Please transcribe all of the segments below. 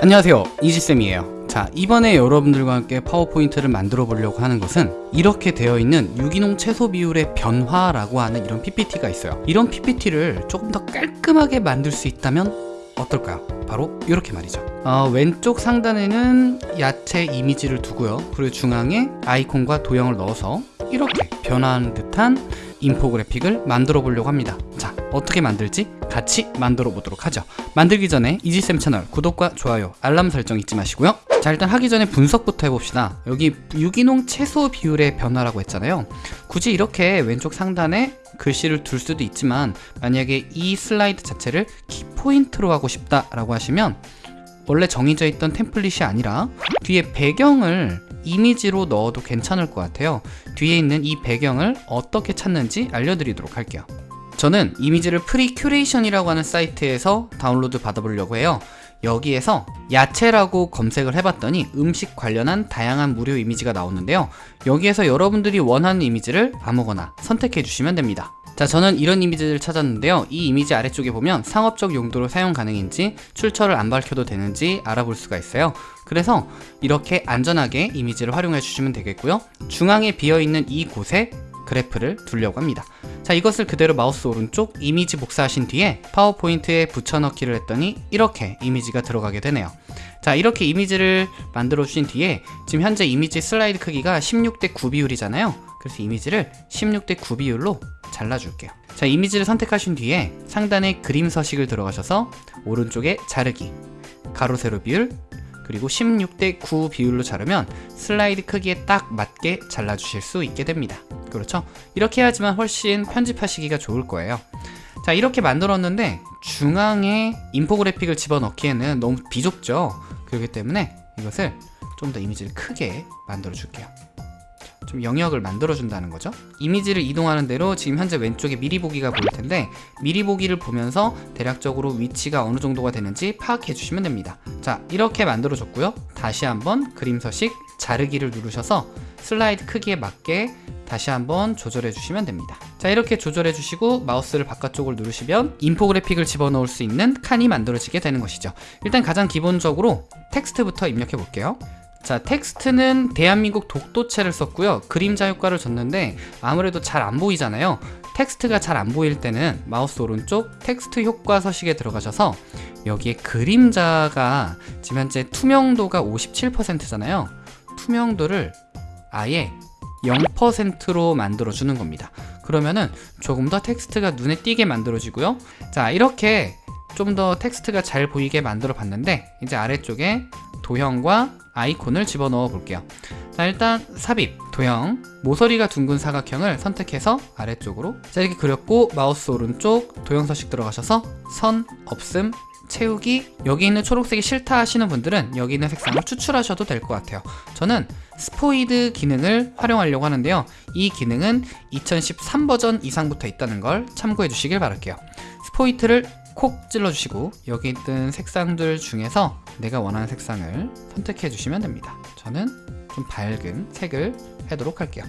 안녕하세요. 이지쌤이에요. 자 이번에 여러분들과 함께 파워포인트를 만들어 보려고 하는 것은 이렇게 되어 있는 유기농 채소 비율의 변화라고 하는 이런 PPT가 있어요. 이런 PPT를 조금 더 깔끔하게 만들 수 있다면 어떨까요? 바로 이렇게 말이죠. 어, 왼쪽 상단에는 야채 이미지를 두고요. 그리고 중앙에 아이콘과 도형을 넣어서 이렇게 변화하는 듯한 인포그래픽을 만들어 보려고 합니다. 자 어떻게 만들지? 같이 만들어 보도록 하죠. 만들기 전에 이지쌤 채널 구독과 좋아요 알람 설정 잊지 마시고요. 자 일단 하기 전에 분석부터 해봅시다. 여기 유기농 채소 비율의 변화라고 했잖아요. 굳이 이렇게 왼쪽 상단에 글씨를 둘 수도 있지만 만약에 이 슬라이드 자체를 키포인트로 하고 싶다 라고 하시면 원래 정해져 있던 템플릿이 아니라 뒤에 배경을 이미지로 넣어도 괜찮을 것 같아요. 뒤에 있는 이 배경을 어떻게 찾는지 알려드리도록 할게요 저는 이미지를 프리 큐레이션이라고 하는 사이트에서 다운로드 받아보려고 해요. 여기에서 야채라고 검색을 해봤더니 음식 관련한 다양한 무료 이미지가 나오는데요. 여기에서 여러분들이 원하는 이미지를 아무거나 선택해 주시면 됩니다. 자 저는 이런 이미지를 찾았는데요. 이 이미지 아래쪽에 보면 상업적 용도로 사용 가능인지 출처를 안 밝혀도 되는지 알아볼 수가 있어요. 그래서 이렇게 안전하게 이미지를 활용해 주시면 되겠고요. 중앙에 비어있는 이 곳에 그래프를 두려고 합니다 자 이것을 그대로 마우스 오른쪽 이미지 복사하신 뒤에 파워포인트에 붙여넣기를 했더니 이렇게 이미지가 들어가게 되네요. 자 이렇게 이미지를 만들어 주신 뒤에 지금 현재 이미지 슬라이드 크기가 16대 9 비율이잖아요. 그래서 이미지를 16대 9 비율로 잘라줄게요. 자 이미지를 선택하신 뒤에 상단에 그림 서식을 들어가셔서 오른쪽에 자르기 가로 세로 비율 그리고 16대 9 비율로 자르면 슬라이드 크기에 딱 맞게 잘라주실 수 있게 됩니다 그렇죠? 이렇게 해야지만 훨씬 편집하시기가 좋을 거예요. 자 이렇게 만들었는데 중앙에 인포그래픽을 집어넣기에는 너무 비좁죠? 그렇기 때문에 이것을 좀 더 이미지를 크게 만들어 줄게요. 좀 영역을 만들어 준다는 거죠? 이미지를 이동하는 대로 지금 현재 왼쪽에 미리 보기가 보일 텐데 미리 보기를 보면서 대략적으로 위치가 어느 정도가 되는지 파악해 주시면 됩니다. 자 이렇게 만들어 줬고요. 다시 한번 그림 서식 자르기를 누르셔서 슬라이드 크기에 맞게 다시 한번 조절해 주시면 됩니다. 자 이렇게 조절해 주시고 마우스를 바깥쪽을 누르시면 인포그래픽을 집어넣을 수 있는 칸이 만들어지게 되는 것이죠. 일단 가장 기본적으로 텍스트부터 입력해 볼게요. 자 텍스트는 대한민국 독도체를 썼고요. 그림자 효과를 줬는데 아무래도 잘 안 보이잖아요. 텍스트가 잘 안 보일 때는 마우스 오른쪽 텍스트 효과 서식에 들어가셔서 여기에 그림자가 지금 현재 투명도가 57%잖아요 투명도를 아예 0%로 만들어 주는 겁니다. 그러면은 조금 더 텍스트가 눈에 띄게 만들어지고요. 자 이렇게 좀 더 텍스트가 잘 보이게 만들어 봤는데 이제 아래쪽에 도형과 아이콘을 집어넣어 볼게요. 자 일단 삽입, 도형, 모서리가 둥근 사각형을 선택해서 아래쪽으로. 자 이렇게 그렸고 마우스 오른쪽 도형 서식 들어가셔서 선, 없음, 채우기 여기 있는 초록색이 싫다 하시는 분들은 여기 있는 색상을 추출하셔도 될 것 같아요. 저는 스포이드 기능을 활용하려고 하는데요. 이 기능은 2013 버전 이상부터 있다는 걸 참고해 주시길 바랄게요. 스포이트를 콕 찔러주시고 여기 있는 색상들 중에서 내가 원하는 색상을 선택해 주시면 됩니다. 저는 좀 밝은 색을 하도록 할게요.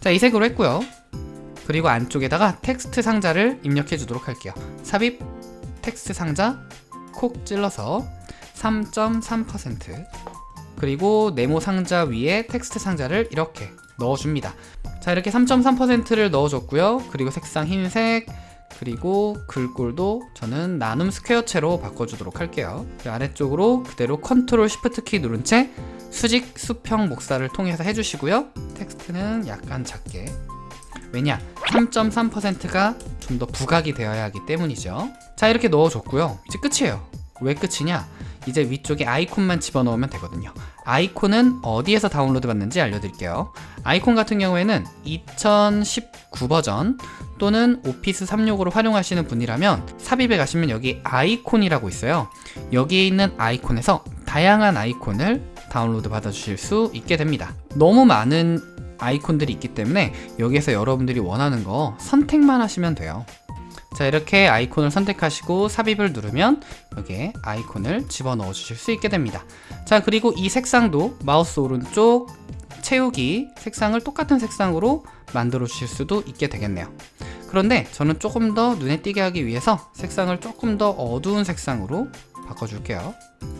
자이 색으로 했고요. 그리고 안쪽에다가 텍스트 상자를 입력해 주도록 할게요. 삽입 텍스트 상자 콕 찔러서 3.3% 그리고 네모 상자 위에 텍스트 상자를 이렇게 넣어줍니다. 자 이렇게 3.3%를 넣어줬고요. 그리고 색상 흰색 그리고 글꼴도 저는 나눔 스퀘어체로 바꿔주도록 할게요. 아래쪽으로 그대로 컨트롤 시프트 키 누른 채 수직 수평 복사를 통해서 해주시고요. 텍스트는 약간 작게 왜냐 3.3%가 좀 더 부각이 되어야 하기 때문이죠. 자 이렇게 넣어줬고요. 이제 끝이에요. 왜 끝이냐? 이제 위쪽에 아이콘만 집어넣으면 되거든요. 아이콘은 어디에서 다운로드 받는지 알려드릴게요. 아이콘 같은 경우에는 2019 버전 또는 오피스 365를 활용하시는 분이라면 삽입에 가시면 여기 아이콘이라고 있어요. 여기에 있는 아이콘에서 다양한 아이콘을 다운로드 받아주실 수 있게 됩니다. 너무 많은 아이콘들이 있기 때문에 여기에서 여러분들이 원하는 거 선택만 하시면 돼요. 자 이렇게 아이콘을 선택하시고 삽입을 누르면 여기에 아이콘을 집어넣어 주실 수 있게 됩니다. 자 그리고 이 색상도 마우스 오른쪽 채우기 색상을 똑같은 색상으로 만들어 주실 수도 있게 되겠네요. 그런데 저는 조금 더 눈에 띄게 하기 위해서 색상을 조금 더 어두운 색상으로 바꿔줄게요.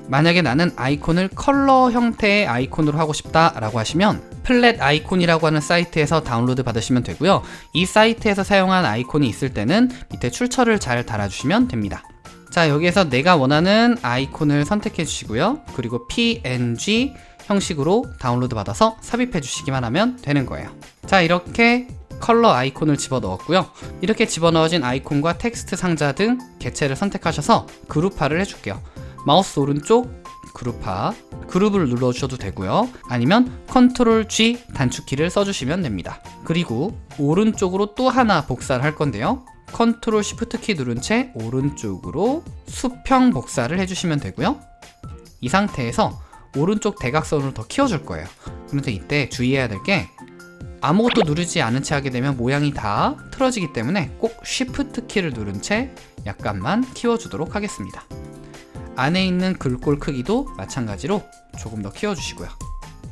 만약에 나는 아이콘을 컬러 형태의 아이콘으로 하고 싶다 라고 하시면 플랫 아이콘이라고 하는 사이트에서 다운로드 받으시면 되고요. 이 사이트에서 사용한 아이콘이 있을 때는 밑에 출처를 잘 달아주시면 됩니다. 자 여기에서 내가 원하는 아이콘을 선택해 주시고요. 그리고 png 형식으로 다운로드 받아서 삽입해 주시기만 하면 되는 거예요. 자 이렇게 컬러 아이콘을 집어넣었고요. 이렇게 집어넣어진 아이콘과 텍스트 상자 등 개체를 선택하셔서 그룹화를 해줄게요. 마우스 오른쪽 그룹화 그룹을 눌러주셔도 되고요. 아니면 컨트롤 G 단축키를 써주시면 됩니다. 그리고 오른쪽으로 또 하나 복사를 할 건데요. 컨트롤 Shift 키 누른 채 오른쪽으로 수평 복사를 해주시면 되고요. 이 상태에서 오른쪽 대각선으로 더 키워줄 거예요. 그런데 이때 주의해야 될 게 아무것도 누르지 않은 채 하게 되면 모양이 다 틀어지기 때문에 꼭 Shift 키를 누른 채 약간만 키워주도록 하겠습니다. 안에 있는 글꼴 크기도 마찬가지로 조금 더 키워주시고요.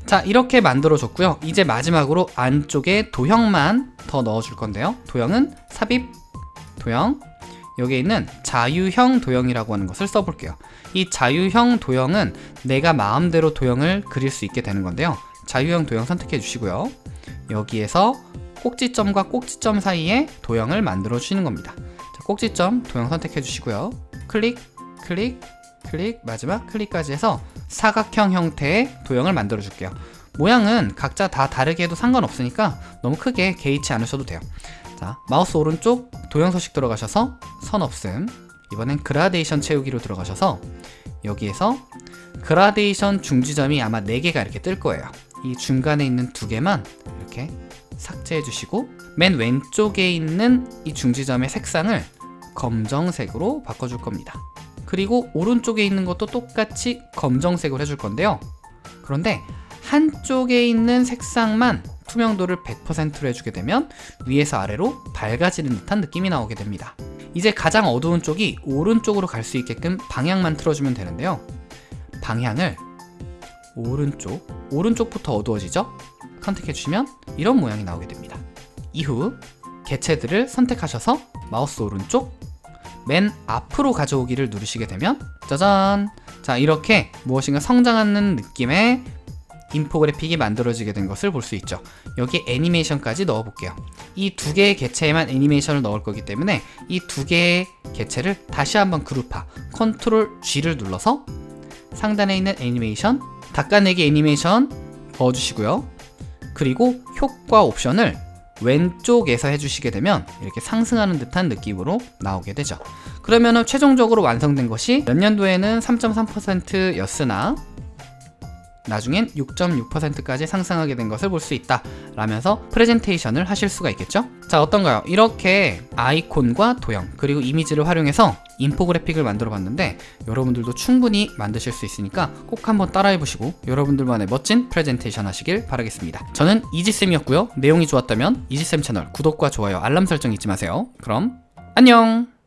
자 이렇게 만들어 줬고요. 이제 마지막으로 안쪽에 도형만 더 넣어줄 건데요. 도형은 삽입 도형 여기에 있는 자유형 도형이라고 하는 것을 써볼게요. 이 자유형 도형은 내가 마음대로 도형을 그릴 수 있게 되는 건데요. 자유형 도형 선택해 주시고요. 여기에서 꼭지점과 꼭지점 사이에 도형을 만들어 주시는 겁니다. 자, 꼭지점 도형 선택해 주시고요. 클릭, 클릭, 클릭, 마지막 클릭까지 해서 사각형 형태의 도형을 만들어 줄게요. 모양은 각자 다 다르게 해도 상관없으니까 너무 크게 개의치 않으셔도 돼요. 자, 마우스 오른쪽 도형 서식 들어가셔서 선 없음. 이번엔 그라데이션 채우기로 들어가셔서 여기에서 그라데이션 중지점이 아마 4개가 이렇게 뜰 거예요. 이 중간에 있는 두 개만 이렇게 삭제해 주시고 맨 왼쪽에 있는 이 중지점의 색상을 검정색으로 바꿔줄 겁니다. 그리고 오른쪽에 있는 것도 똑같이 검정색으로 해줄 건데요. 그런데 한쪽에 있는 색상만 투명도를 100%로 해주게 되면 위에서 아래로 밝아지는 듯한 느낌이 나오게 됩니다. 이제 가장 어두운 쪽이 오른쪽으로 갈 수 있게끔 방향만 틀어주면 되는데요. 방향을 오른쪽, 오른쪽부터 어두워지죠? 선택해 주시면 이런 모양이 나오게 됩니다. 이후 개체들을 선택하셔서 마우스 오른쪽 맨 앞으로 가져오기를 누르시게 되면 짜잔! 자 이렇게 무엇인가 성장하는 느낌의 인포그래픽이 만들어지게 된 것을 볼 수 있죠. 여기 애니메이션까지 넣어 볼게요. 이 두 개의 개체에만 애니메이션을 넣을 거기 때문에 이 두 개의 개체를 다시 한번 그룹화 컨트롤 G를 눌러서 상단에 있는 애니메이션 닦아내기 애니메이션 넣어주시고요. 그리고 효과 옵션을 왼쪽에서 해주시게 되면 이렇게 상승하는 듯한 느낌으로 나오게 되죠. 그러면 최종적으로 완성된 것이 몇 년도에는 3.3%였으나 나중엔 6.6%까지 상승하게 된 것을 볼 수 있다 라면서 프레젠테이션을 하실 수가 있겠죠? 자 어떤가요? 이렇게 아이콘과 도형 그리고 이미지를 활용해서 인포그래픽을 만들어 봤는데 여러분들도 충분히 만드실 수 있으니까 꼭 한번 따라해 보시고 여러분들만의 멋진 프레젠테이션 하시길 바라겠습니다. 저는 이지쌤이었고요. 내용이 좋았다면 이지쌤 채널 구독과 좋아요 알람 설정 잊지 마세요. 그럼 안녕